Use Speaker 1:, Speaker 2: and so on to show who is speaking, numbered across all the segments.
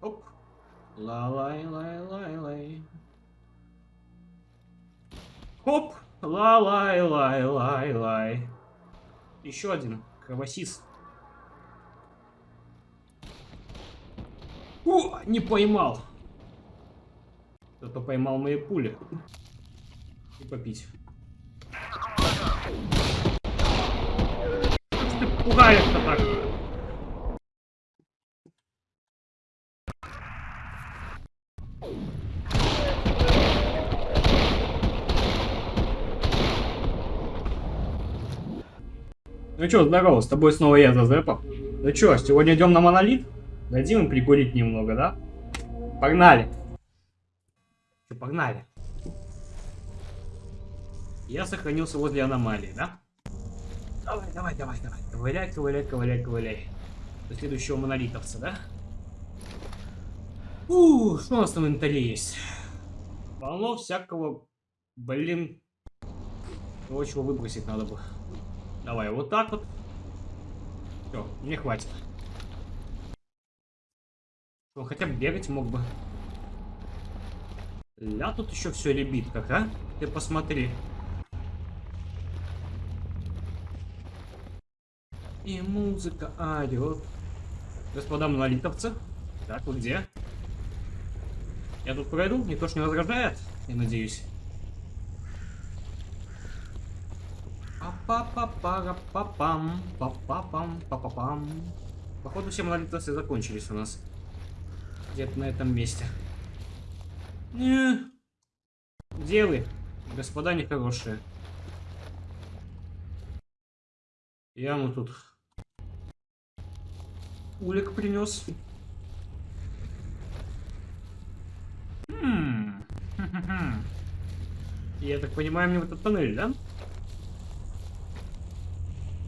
Speaker 1: Оп. Ла-лай-лай-лай-лай. Хоп. Ла-лай-лай-лай-лай. Еще один. Кровосис. О, не поймал. Кто-то поймал мои пули. И попить. Что ты пугаешь-то так? Ну чё, здорово, с тобой снова я, Зазепа. Ну чё, сегодня идем на монолит? Дадим им прикурить немного, да? Погнали. Чё, погнали. Я сохранился возле аномалии, да? Давай, давай, давай, давай. Ковыляй, ковыляй, ковыляй, ковыляй. До следующего монолитовца, да? Ух, что у нас на инвентаре есть? Полно всякого, блин, чего выбросить надо бы. Давай, вот так вот. Все, мне хватит. Он хотя бы бегать мог бы. Ля, тут еще все ребит как, а? Ты посмотри. И музыка орет. Господа монолитовцы. Так, вы где? Я тут пройду? Никто ж не возражает? Я надеюсь. Па-па-па-пам, па-па-пам, па-па-пам. Походу все монолитовцы закончились у нас. Где-то на этом месте. Не. Где вы, господа нехорошие? Я ему тут улик принес. Я так понимаю, мне в этот тоннель, да?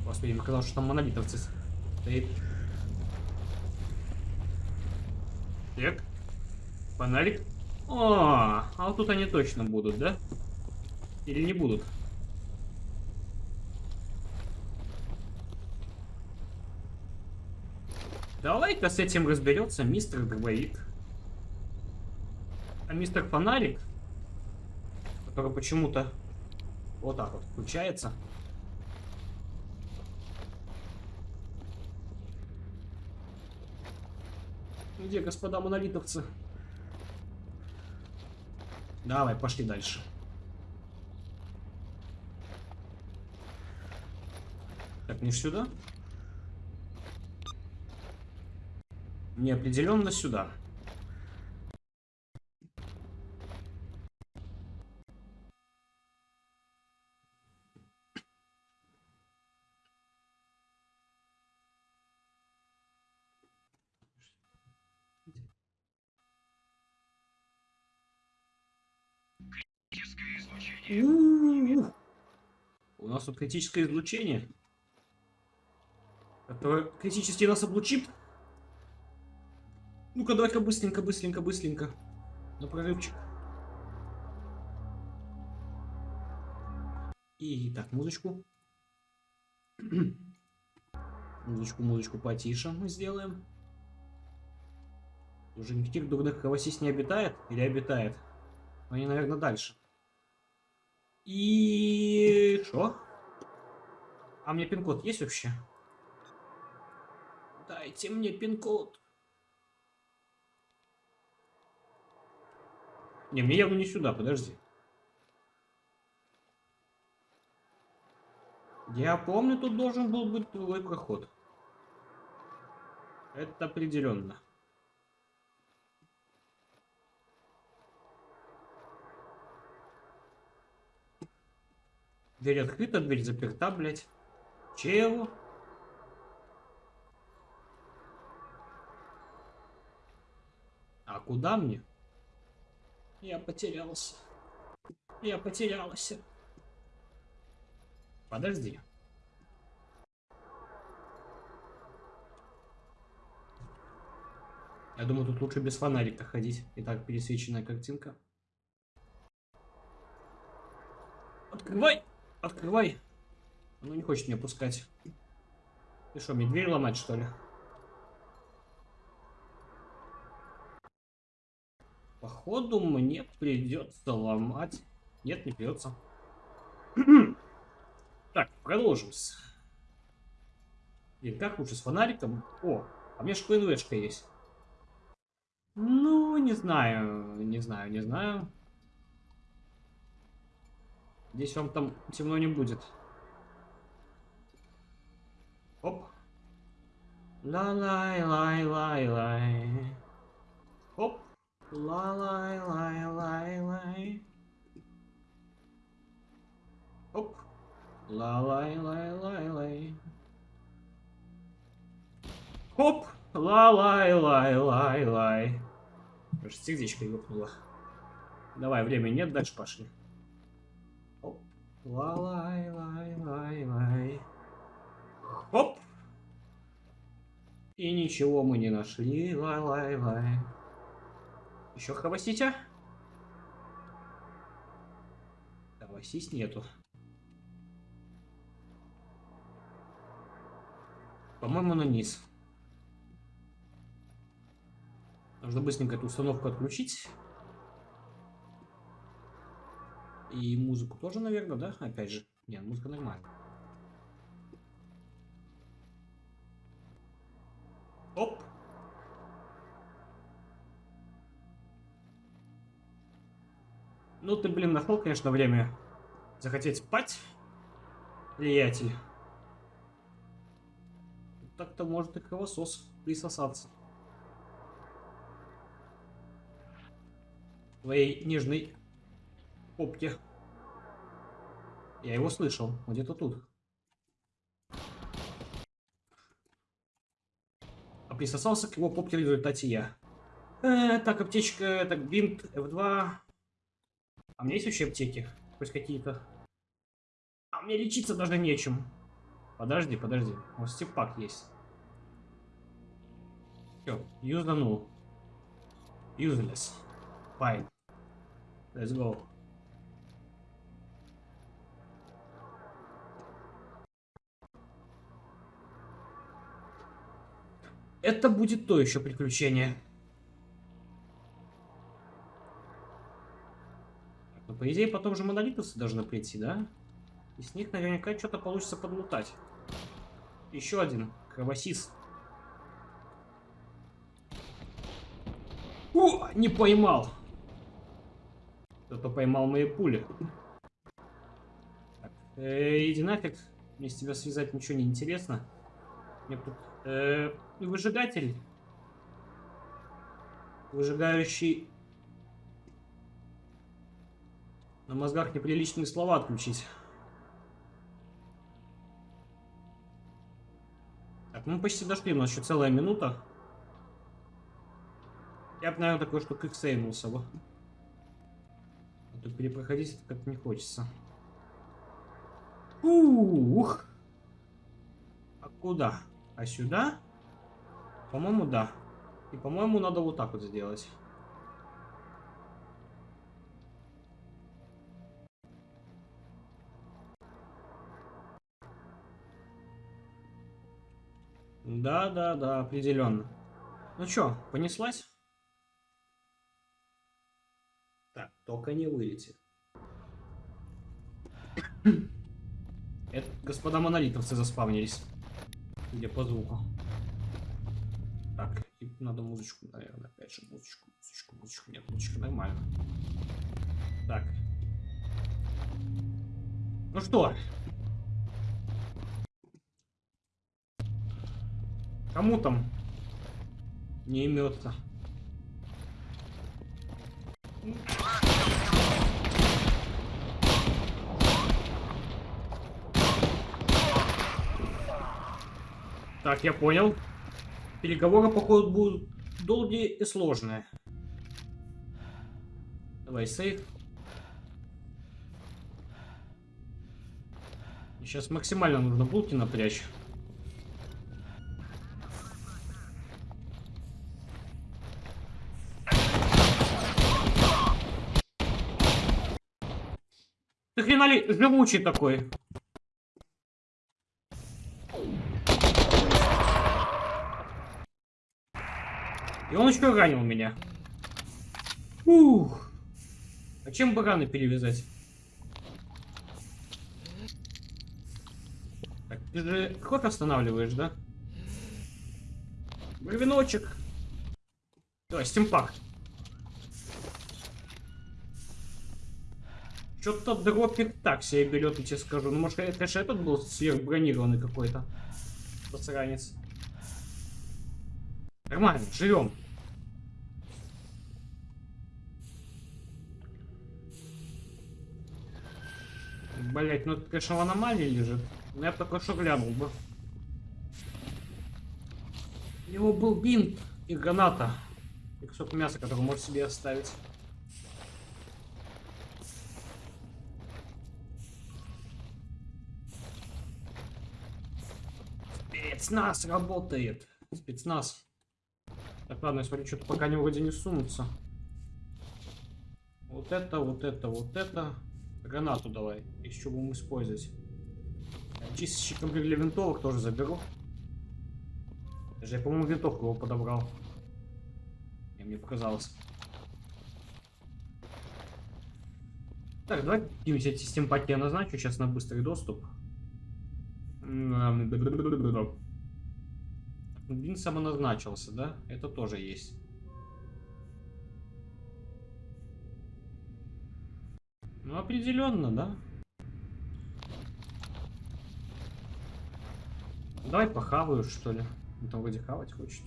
Speaker 1: Господи, мне казалось, что там монолитовцы стоит. Так. Фонарик. О, а вот тут они точно будут, да? Или не будут? Давай-ка с этим разберется мистер Дробовик. А мистер Фонарик, который почему-то вот так вот включается. Где, господа монолитовцы? Давай, пошли дальше. Так, не сюда? Неопределенно сюда. У нас тут критическое излучение. Которое критически нас облучит. Ну-ка, давай-ка быстренько, быстренько, быстренько. На прорывчик. И так, музычку. музычку, музычку потише мы сделаем. Уже никаких дурных кровосись не обитает? Или обитает? Они, наверное, дальше. И... Что? А мне пин-код есть вообще? Дайте мне пин-код. Не, мне явно не сюда, подожди. Я помню, тут должен был быть другой проход. Это определенно. Дверь открыта, дверь заперта, блядь. Чего? А куда мне? Я потерялся. Я потерялся. Подожди. Я думаю, тут лучше без фонарика ходить. Итак, пересвеченная картинка. Открывай! Открывай. Ну не хочет меня пускать. Ты что, мне дверь ломать, что ли? Походу мне придется ломать. Нет, не придется. так, продолжим. Блин, как лучше с фонариком? О, а у меня шпинвешка есть. Ну, не знаю, не знаю, не знаю. Здесь вам там темно не будет. Оп. Ла-лай-лай-лай-лай. Оп. Ла-лай-лай-лай-лай. Оп. Ла-лай-лай-лай-лай. Оп. Ла-лай-лай-лай-лай. Сердечко ёкнуло. Давай, времени нет, дальше пошли. Оп. Ла-лай-лай-лай-лай. Оп. И ничего мы не нашли. Лай-лай-лай. Еще хавасите? Хавасись нету. По-моему, на низ. Нужно быстренько эту установку отключить. И музыку тоже, наверное, да? Опять же. Нет, музыка нормальная. Оп. Ну ты, блин, нашел, конечно, время захотеть спать, приятель. Так-то может и кровосос присосаться. Твоей нежной попке. Я его слышал, где-то тут. Присосался к его попке в результате я. Э, так, аптечка, так, бинт, F2. А у меня есть вообще аптеки? Хоть какие-то? А мне лечиться даже нечем. Подожди, подожди. Вот степак есть. Все, юзанул. Useless. Fine. Let's go. Это будет то еще приключение. Но по идее потом же монолитовцы должны прийти, да? И с них наверняка что-то получится подлутать. Еще один. Кровосис. О, не поймал. Кто-то поймал мои пули. Э, иди нафиг. Мне с тебя связать ничего не интересно. Мне тут... Э, выжигатель. Выжигающий На мозгах неприличные слова отключить. Так, мы почти дошли, у нас еще целая минута. Я бы, наверное, такой, что как сейвнулся бы. А тут перепроходить как-то не хочется. Ух! А куда? А сюда? По-моему, да. И, по-моему, надо вот так вот сделать. Да, да, да, определенно. Ну чё, понеслась? Так, только не вылетит. Это господа монолитовцы заспавнились. Где по звуку. Так, и надо музычку, наверное, опять же, музычку, музычку, музычку. Нет, музычка нормально. Так. Ну что, Кому там не имется? Так, я понял. Переговоры, походу, будут долгие и сложные. Давай, сейф. Сейчас максимально нужно булки напрячь. Ты хренали живучий такой. И он еще ранил меня. Ух. А чем бы раны перевязать? Так, ты же ход останавливаешь, да? Бровиночек. Давай, стимпак. Что-то дропик так себе берет, я тебе скажу. Ну, может, же этот был сверхбронированный какой-то. Посранец. Нормально, живем. Блять, ну это, конечно, в аномалии лежит. Но я бы только что глянул бы. У него был бинт и граната. И кусок мяса, который может себе оставить. Спецназ работает. Спецназ. Так, ладно, я смотрю, что-то пока они вроде не сунутся. Вот это, вот это, вот это. Гранату давай. Чего будем использовать. Чистящий комплект для винтовок тоже заберу. Даже я, по-моему, винтовку его подобрал. И мне показалось. Так, давай какие-нибудь эти стимпаки я назначу сейчас на быстрый доступ. Бин самоназначился, да? Это тоже есть. Ну, определенно, да? Давай похаваю, что ли. Он там вроде хавать хочет.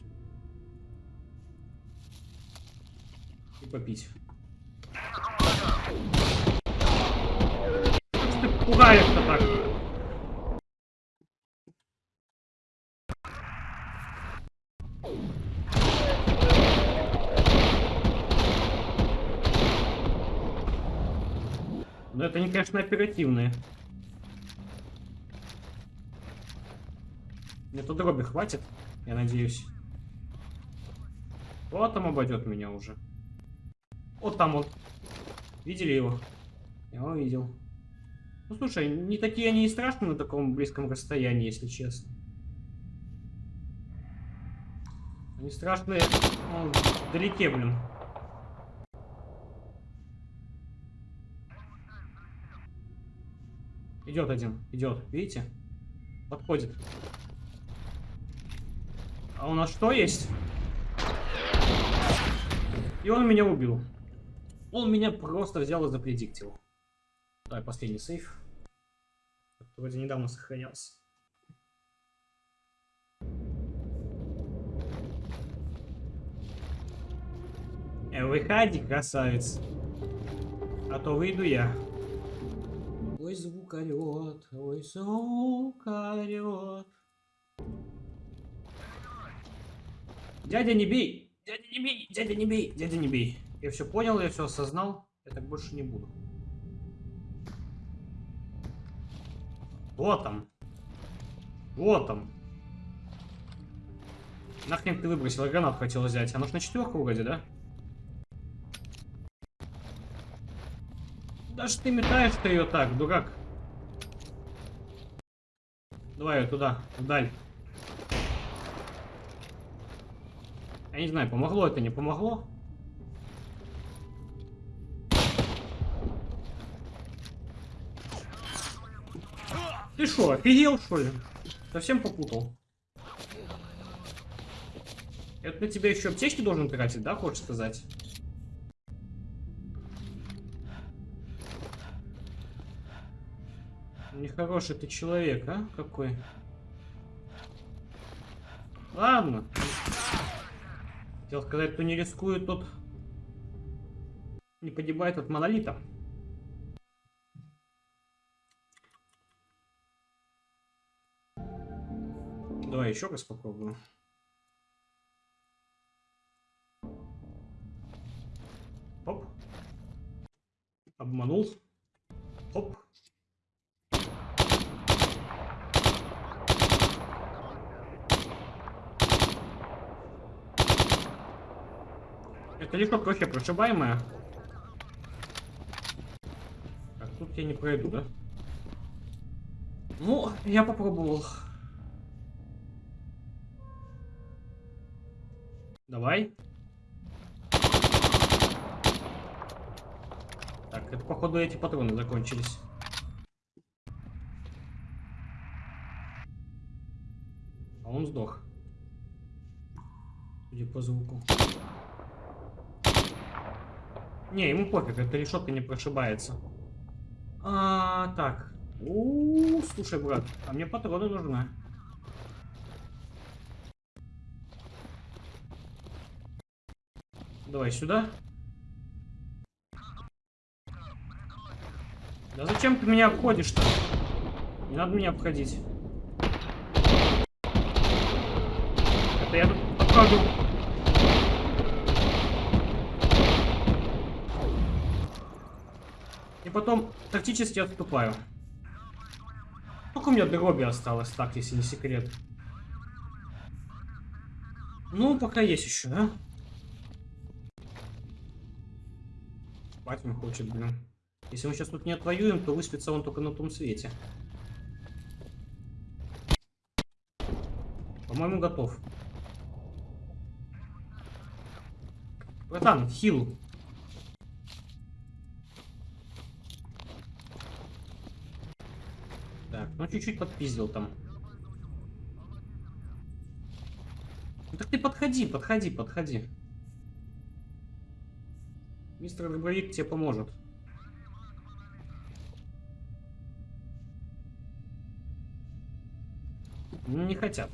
Speaker 1: И попить. Что ты пугаешь-то так? Это не, конечно, оперативные. Мне тут дроби хватит, я надеюсь. Вот там обойдет меня уже. Вот там он. Видели его? Я его видел. Ну слушай, не такие они и страшные на таком близком расстоянии, если честно. Они страшные ну, вдалеке, блин. Идет один, идет, видите? Подходит. А у нас что есть? И он меня убил. Он меня просто взял и запредиктил. Давай, последний сейф. Вроде недавно сохранялся. Э, выходи, красавец. А то выйду я. Ой, звук орет, ой, звук орет. Дядя, не бей! Дядя, не бей! Дядя, не бей! Дядя, не бей! Я все понял, я все осознал. Я так больше не буду. Вот там. Вот там. Нахрен ты выбросил? Я гранат хотел взять. Она ж на четверку вроде, да? Даже ты метаешь ты ее так, дурак. Давай ее туда, вдаль. Я не знаю, помогло это, не помогло. Ты что, офигел, что ли? Совсем попутал. Это на тебя еще аптечки должен тратить, да, хочешь сказать? Нехороший ты человек, а? Какой? Ладно. Хотел сказать, кто не рискует, тот не погибает от монолита. Давай еще раз попробую. Оп. Обманул. Оп. Это легко вообще прошибаемая. Так, тут я не пройду, да? Ну, я попробовал. Давай. Так, это походу эти патроны закончились. А он сдох. Судя по звуку. Не, ему пофиг, эта решетка не прошибается. А, так. У, -у, -у слушай, брат, а мне патроны нужны. Давай сюда. Да зачем ты меня обходишь-то? Не надо меня обходить. Это я тут обхожу. Потом тактически отступаю. Сколько у меня дроби осталось, так, если не секрет? Ну, пока есть еще, да? Спать он хочет, блин. Если мы сейчас тут не отвоюем, то выспится он только на том свете. По-моему, готов. Братан, хил. Так, ну чуть-чуть подпиздил там. Ну так ты подходи, подходи, подходи. Мистер Дробовик тебе поможет. Ну, не хотят.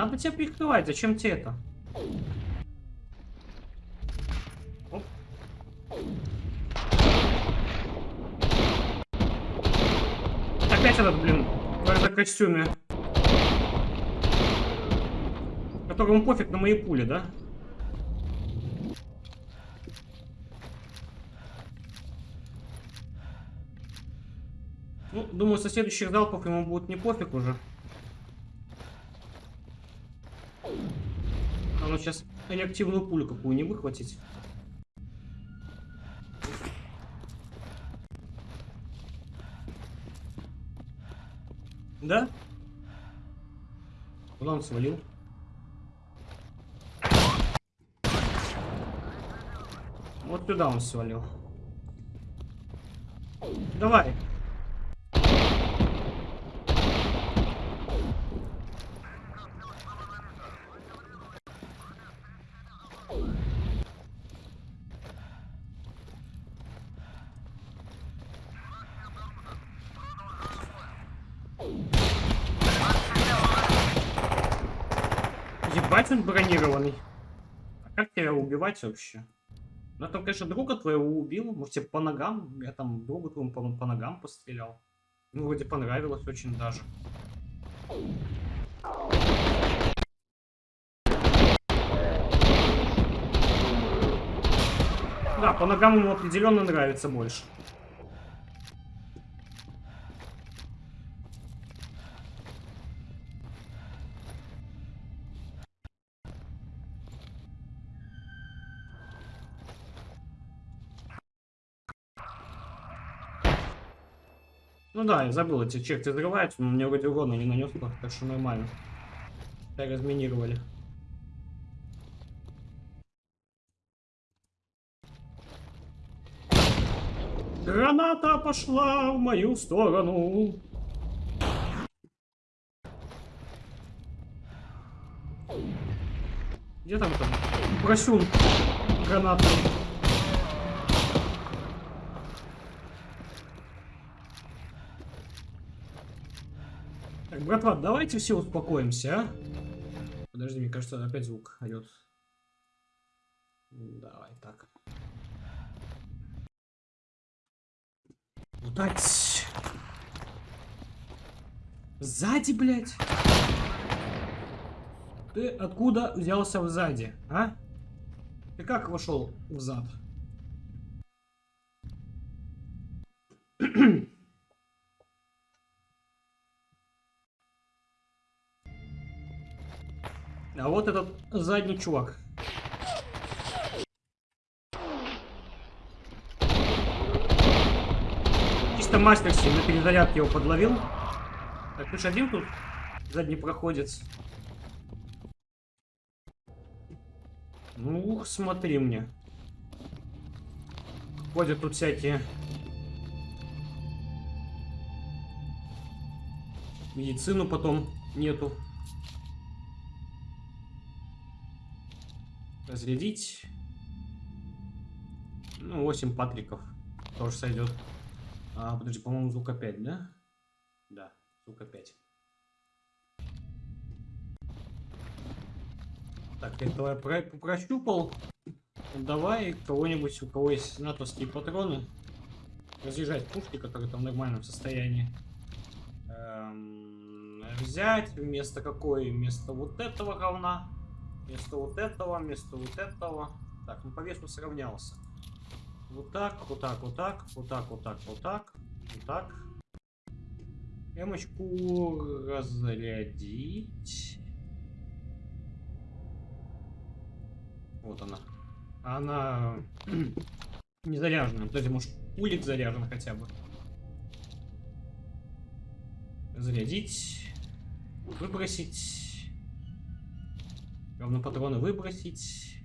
Speaker 1: Надо тебя прикрывать, зачем тебе это? Оп. Опять этот, блин, в костюме. Которому пофиг на мои пули, да? Ну, думаю, со следующих залпов ему будет не пофиг уже. Надо сейчас реактивную пулю какую не выхватить. Да? Куда он свалил? Вот туда он свалил. Давай. Ебать он бронированный. А как убивать вообще? Ну, там, конечно, друга твоего убил. Может, тебе по ногам? Я там другу твоему по, по ногам пострелял. Ну, вроде понравилось очень даже. Да, по ногам ему определенно нравится больше. Ну да, я забыл, эти черти взрываются, но мне вроде урона не нанесло, так что нормально. Так разминировали. Граната пошла в мою сторону. Где там там? Просюн гранату. Братва, давайте все успокоимся, а? Подожди, мне кажется, опять звук орет. Давай, так. Лутать. Сзади, блядь. Ты откуда взялся сзади, а? Ты как вошел в зад? А вот этот задний чувак. Чисто мастерски на перезарядке его подловил. Так, ж один тут задний проходец. Ну, смотри мне. Ходят тут всякие... Медицину потом нету. Разрядить. Ну, 8 патриков. Тоже сойдет. А, подожди, по-моему, звук опять, да? Да, звук опять. Так, этого я про прощупал. Давай кого-нибудь, у кого есть натовские патроны, разъезжать пушки, которые там в нормальном состоянии. Эм, взять вместо какой? Вместо вот этого говна. Вместо вот этого, вместо вот этого. Так, ну по весу сравнялся. Вот так, вот так, вот так, вот так, вот так, вот так, вот так. Эмочку разрядить. Вот она. Она не заряжена. Подожди, может улик заряжен хотя бы. Зарядить. Выбросить. Равно патроны выбросить.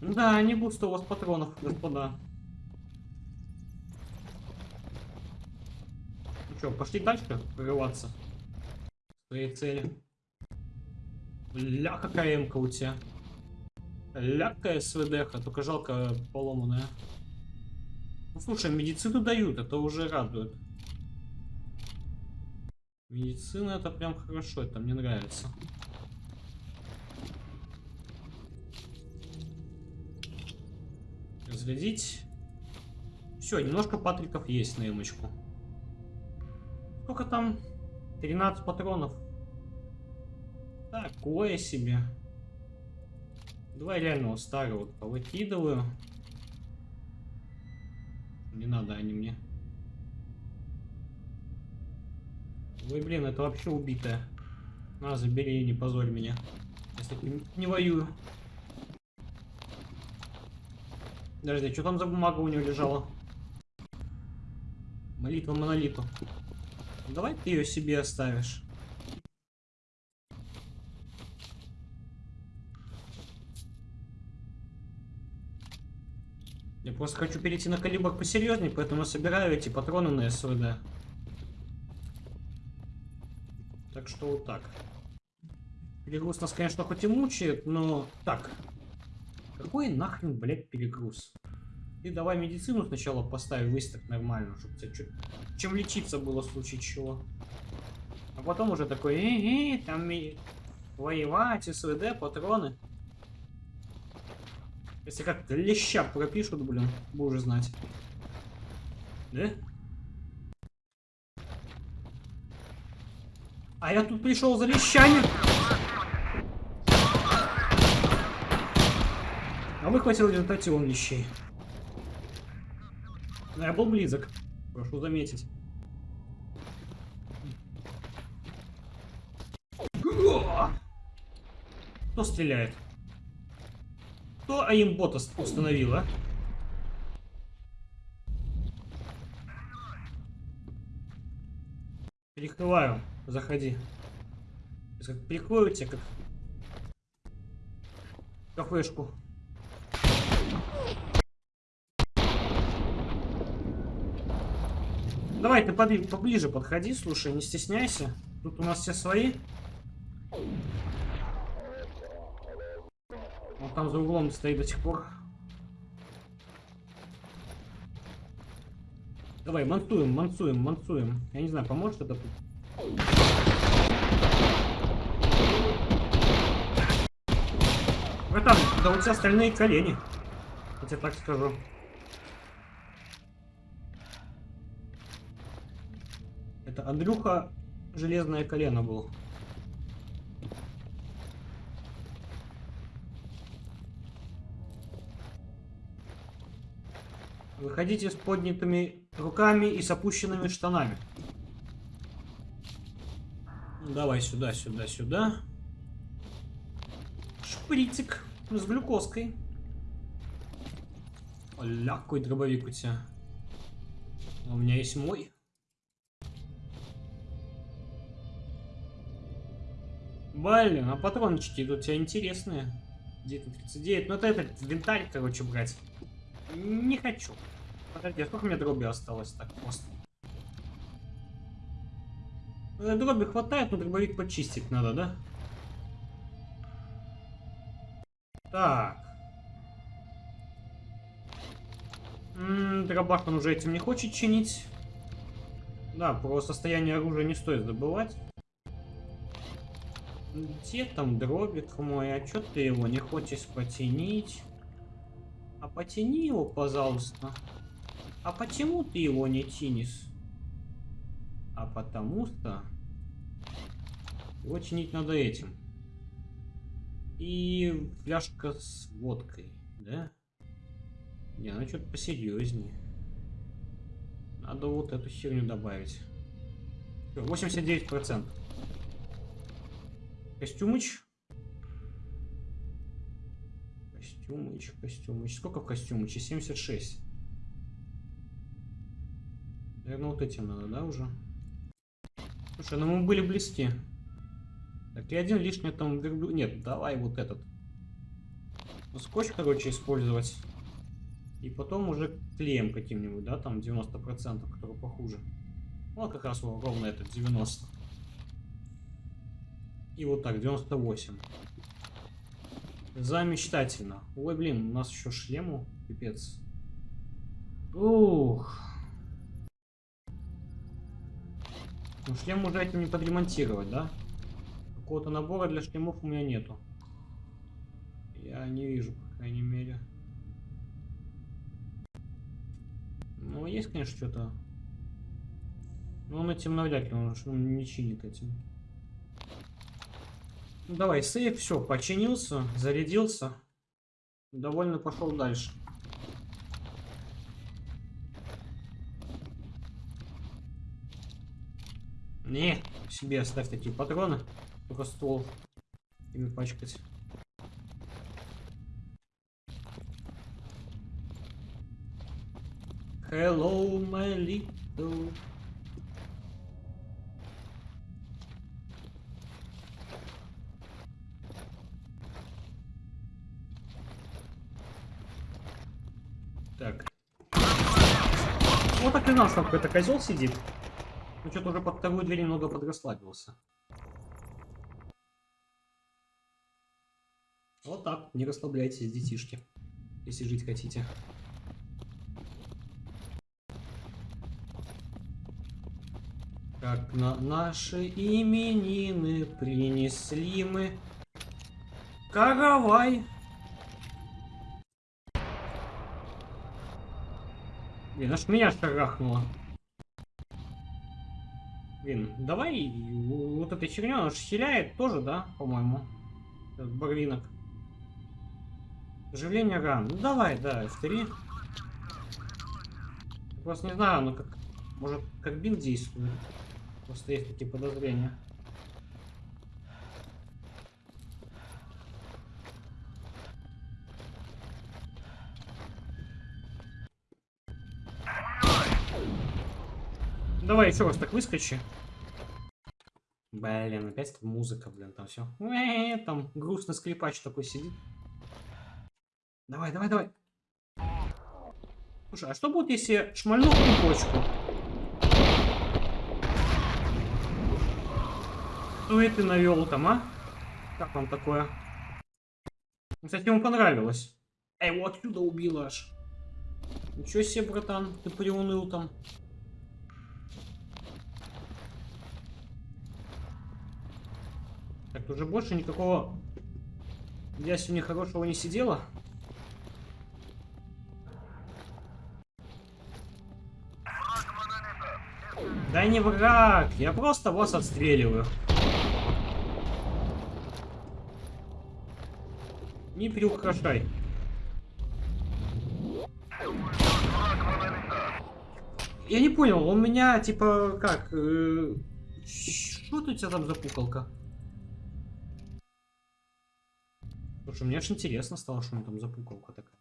Speaker 1: Да, не густо у вас патронов, господа. Ну что, пошли дальше прорываться? Своей цели. Бля, какая эмка у тебя. Лякая СВДХ, только жалко поломанная. Ну слушай, медицину дают, это уже радует. Медицина это прям хорошо, это мне нравится. Разрядить. Все, немножко патриков есть на эмочку. Сколько там? 13 патронов. Такое себе. Давай реально вот старого повыкидываю. Не надо они мне. Ой, блин, это вообще убитая. На, забери, не позорь меня. Я с таким не воюю. Подожди, что там за бумага у него лежала? Молитва монолиту. Давай ты ее себе оставишь. Я просто хочу перейти на калибр посерьезнее, поэтому собираю эти патроны на СВД. Так что вот так. Перегруз нас, конечно, хоть и мучает, но... Так. Какой нахрен, блядь, перегруз? Ты давай медицину сначала поставь, выставь нормально, чтобы тебе чуть... чем лечиться было в случае чего. А потом уже такой, э, -э там воевать, СВД, патроны. Если как леща пропишут, блин, будешь знать. Да? А я тут пришел за лещами. Выхватил в результате он лещей. Но я был близок. Прошу заметить. Кто стреляет? Кто аимбота установил, а? Перекрываю. Заходи. Сейчас как перекрою тебя, как кафешку. Давай ты поближе подходи, слушай, не стесняйся. Тут у нас все свои. Он там за углом стоит до сих пор. Давай, мансуем, мансуем, мансуем. Я не знаю, поможет это тут? Братан, да у тебя остальные колени. Я тебе так скажу. Это Андрюха железное колено был. Выходите с поднятыми руками и с опущенными штанами. Давай сюда, сюда, сюда. Шприцик с глюкозкой. Оля, какой дробовик у тебя. У меня есть мой. Блин, а патрончики тут у тебя интересные. 939. Ну это этот винтарь, короче, брать. Не хочу. Подожди, а сколько меня дроби осталось так просто? Э, Дроби хватает, но дробовик почистить надо, да? Так. М -м, дробак он уже этим не хочет чинить. Да, про состояние оружия не стоит забывать. Где там дробик мой? А чё ты его не хочешь потянить? А потяни его, пожалуйста. А почему ты его не тянешь? А потому что его чинить надо этим. И фляжка с водкой, да? Не, ну что-то посерьезнее. Надо вот эту херню добавить. 89%. Костюмыч. Костюмыч, костюмыч. Сколько в костюмыче? 76. Наверное, вот этим надо, да, уже? Слушай, ну мы были близки. Так, и один лишний там верблю... Нет, давай вот этот. Ну, скотч, короче, использовать. И потом уже клеем каким-нибудь, да, там 90%, который похуже. Вот как раз ровно этот, 90. И вот так, 98. Замечательно. Ой, блин, у нас еще шлему, пипец. Ух. Ну, шлем уже этим не подремонтировать, да? Какого-то набора для шлемов у меня нету. Я не вижу, по крайней мере. Ну, есть, конечно, что-то. Но он этим навряд ли, он, он не чинит этим. Ну, давай, сейф, все, починился, зарядился. Довольно пошел дальше. Не, себе оставь такие патроны. Только ствол ими пачкать. Hello, my little... Так. Вот так и нас там какой-то козел сидит. Ну что-то уже под вторую дверь немного подрасслабился. Вот так, не расслабляйтесь, детишки, если жить хотите. Как на наши именины принесли мы каравай. Блин, аж меня шарахнуло. Блин, давай вот этой херню, она хиляет тоже, да, по-моему? Барвинок. Оживление ран. Ну давай, да, F3. Я просто не знаю, оно как... Может, как бин действует. Просто есть такие подозрения. Еще раз так выскочи. Блин, опять музыка, блин, там все. Там грустный скрипач такой сидит. Давай, давай, давай. Слушай, а что будет, если шмальну почку? Что это навел там, а? Как вам такое? Кстати, ему понравилось. А его отсюда убило аж. Ничего себе, братан, ты приуныл там. Так, уже больше никакого я сегодня хорошего не сидела. Да не враг, я просто вас отстреливаю. Не приукрашай. Я не понял, у меня типа как... Э, что у тебя там за пукалка? Слушай, мне аж интересно стало, что меня там за пукалка такая.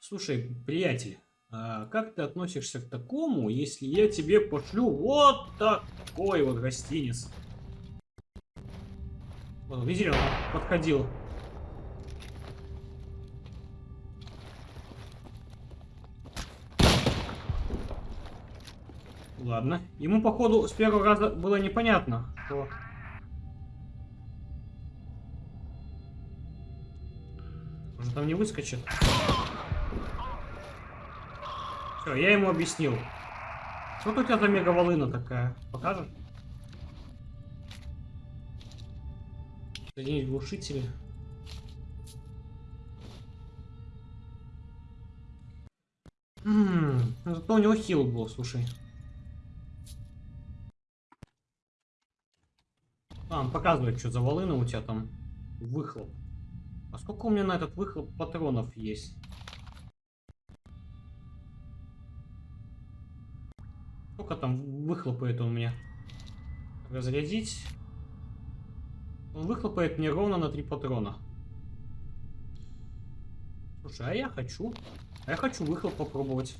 Speaker 1: Слушай, приятель, А как ты относишься к такому, если я тебе пошлю вот такой вот гостиниц? Вот, видели, он подходил. Ладно. Ему, походу, с первого раза было непонятно, что... Может, там не выскочит? Все, я ему объяснил. Что у тебя за мегаволына такая? Покажешь? Соединить глушители. Ммм, зато у него хил был, слушай. Он показывает, что за волына у тебя там выхлоп. А сколько у меня на этот выхлоп патронов есть? Сколько там выхлопает он мне? Разрядить. Он выхлопает мне ровно на три патрона. Слушай, а я хочу. А я хочу выхлоп попробовать.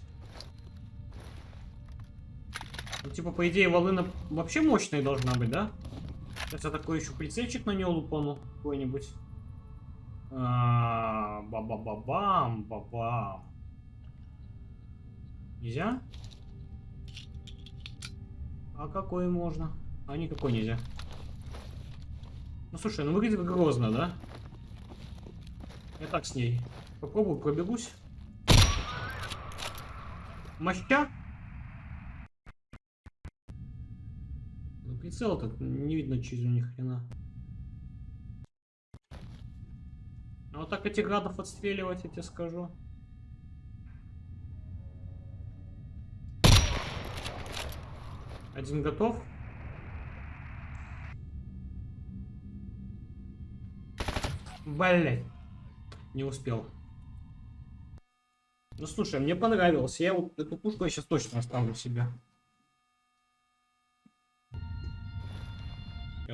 Speaker 1: Ну, типа, по идее, волына вообще мощная должна быть, да? Сейчас я такой еще прицельчик на нее лупану какой-нибудь. А, ба-ба-ба-бам, ба-бам. Нельзя? А какой можно? А никакой нельзя. Ну слушай, ну выглядит грозно, да? Я так с ней. Попробую, пробегусь. Моща? Ну прицел-то не видно через у них хрена. Ну вот так этих гадов отстреливать, я тебе скажу. Один готов. Блять. Не успел. Ну слушай, мне понравилось. Я вот эту пушку я сейчас точно оставлю себе.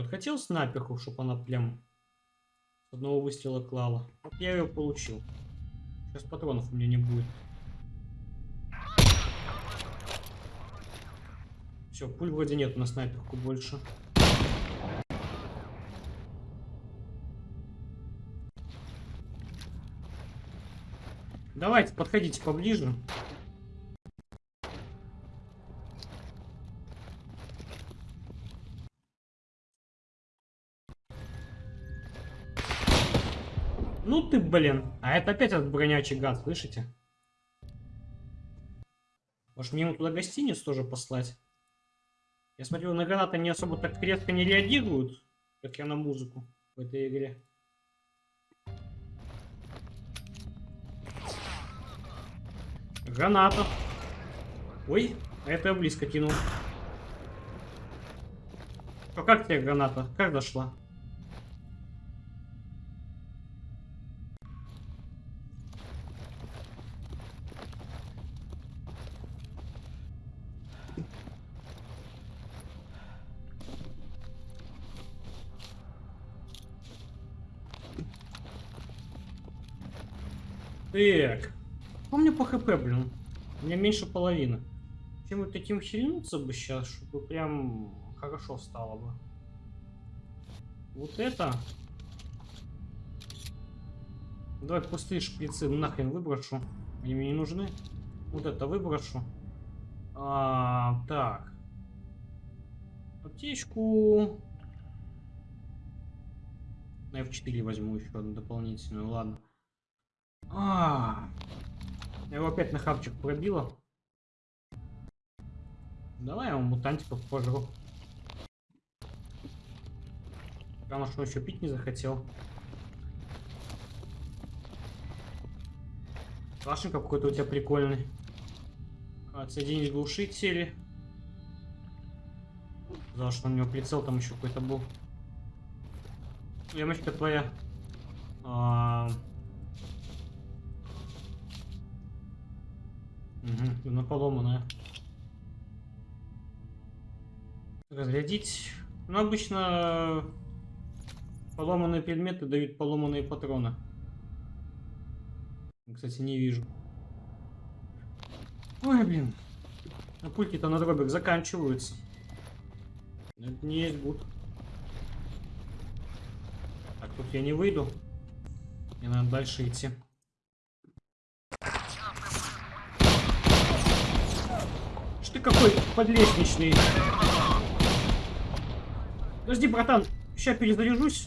Speaker 1: Вот хотел снайперку, чтобы она прям с одного выстрела клала. Я ее получил. Сейчас патронов у меня не будет. Все, пуль вроде нет на снайперку больше. Давайте, подходите поближе. Ты, блин. А это опять этот бронячий гад, слышите? Может мне ему туда гостиницу тоже послать? Я смотрю, на гранаты не особо так резко не реагируют, как я на музыку в этой игре. Граната. Ой, это я близко кинул. А как тебе граната? Как дошла? Так. Помню по хп, блин. У меня меньше половины. Чем вот таким хильнуться бы сейчас, чтобы прям хорошо стало бы. Вот это. Давай пустые шприцы нахрен выброшу. Они мне не нужны. Вот это выброшу. А, так. Аптечку. На F4 возьму еще одну дополнительную. Ладно. А, я его опять на хавчик пробила. Давай я ему мутантиков пожру. Потому что он еще пить не захотел. Кашенька какой-то у тебя прикольный. Отсоединить глушители. Потому что у него прицел там еще какой-то был. Ямочка твоя. А -а -а. Угу, она поломанная. Разрядить. Ну, обычно поломанные предметы дают поломанные патроны. Кстати, не вижу. Ой, блин. А пульки-то на дробик заканчиваются. Это не есть гуд. Так, тут я не выйду. Мне надо дальше идти. Ты какой подлестничный? Подожди, братан, сейчас перезаряжусь.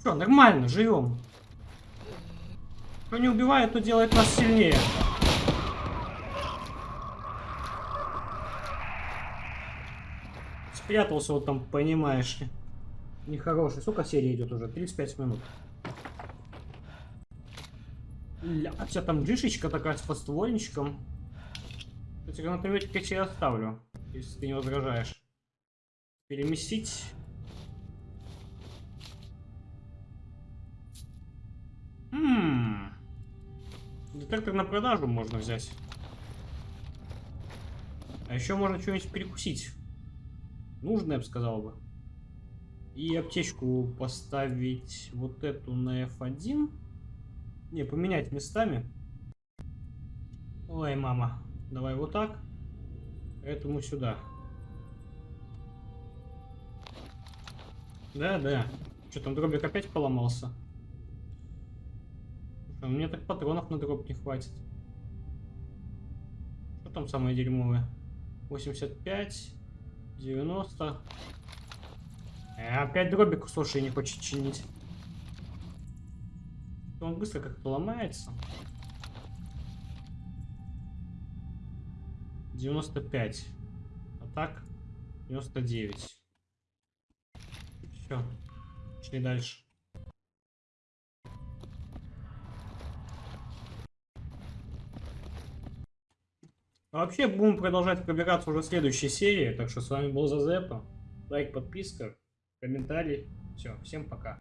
Speaker 1: Что, нормально, живем. Кто не убивает, то делает нас сильнее. Спрятался вот там, понимаешь ли. Нехороший. Сколько серия идет уже? 35 минут. А тебя там джишечка такая с подствольничком. Кстати, гранатометик я тебе оставлю, если ты не возражаешь. Переместить. Ммм. Детектор на продажу можно взять. А еще можно что-нибудь перекусить. Нужно, я бы сказал бы. И аптечку поставить вот эту на F1. Не, поменять местами. Ой, мама. Давай вот так. Этому сюда. Да, да. Что там дробик опять поломался? Слушай, мне так патронов на дроп не хватит. Что там самое дерьмовое? 85, 90. Э, опять дробик, слушай, не хочет чинить. Он быстро как-то ломается. 95. А так 99. Все. Шли дальше. Вообще будем продолжать пробираться уже в следующей серии. Так что с вами был Зазепа. Лайк, подписка, комментарий. Все, всем пока.